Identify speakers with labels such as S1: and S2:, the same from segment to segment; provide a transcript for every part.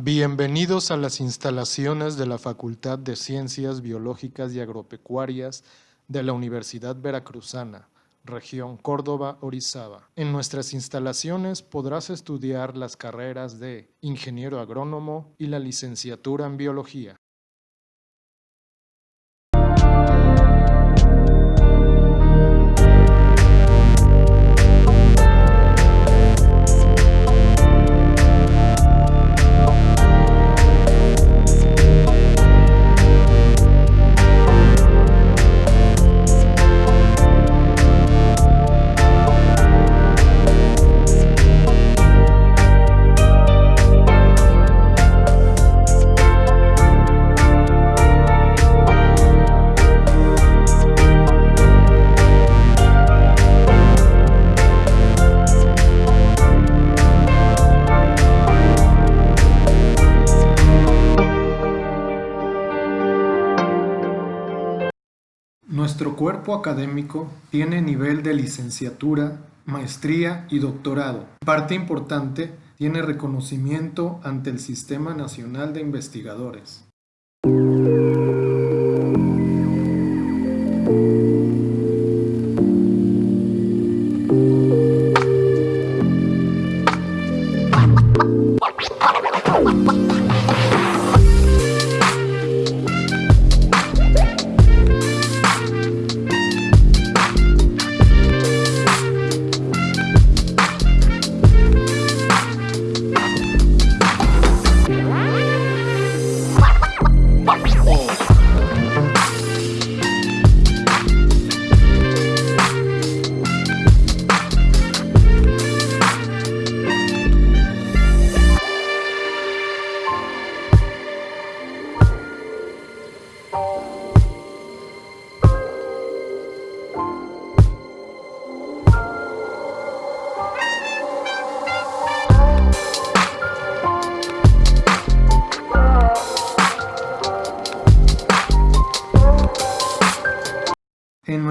S1: Bienvenidos a las instalaciones de la Facultad de Ciencias Biológicas y Agropecuarias de la Universidad Veracruzana, región Córdoba-Orizaba. En nuestras instalaciones podrás estudiar las carreras de Ingeniero Agrónomo y la licenciatura en Biología. Nuestro cuerpo académico tiene nivel de licenciatura, maestría y doctorado. Parte importante, tiene reconocimiento ante el Sistema Nacional de Investigadores.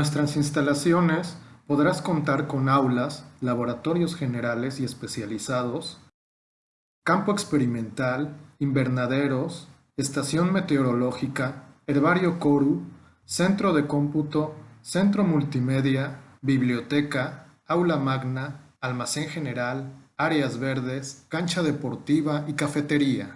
S1: Nuestras instalaciones podrás contar con aulas, laboratorios generales y especializados, campo experimental, invernaderos, estación meteorológica, herbario Coru, centro de cómputo, centro multimedia, biblioteca, aula magna, almacén general, áreas verdes, cancha deportiva y cafetería.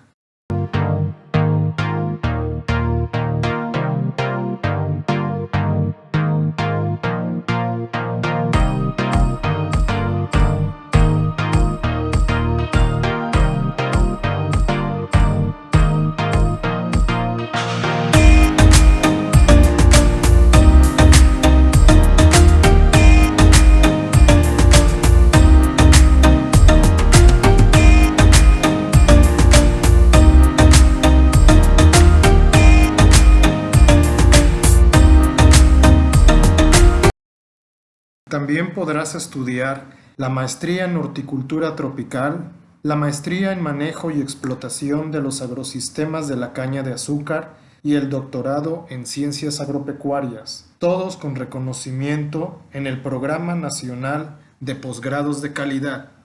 S1: También podrás estudiar la maestría en horticultura tropical, la maestría en manejo y explotación de los agrosistemas de la caña de azúcar y el doctorado en ciencias agropecuarias, todos con reconocimiento en el Programa Nacional de Posgrados de Calidad.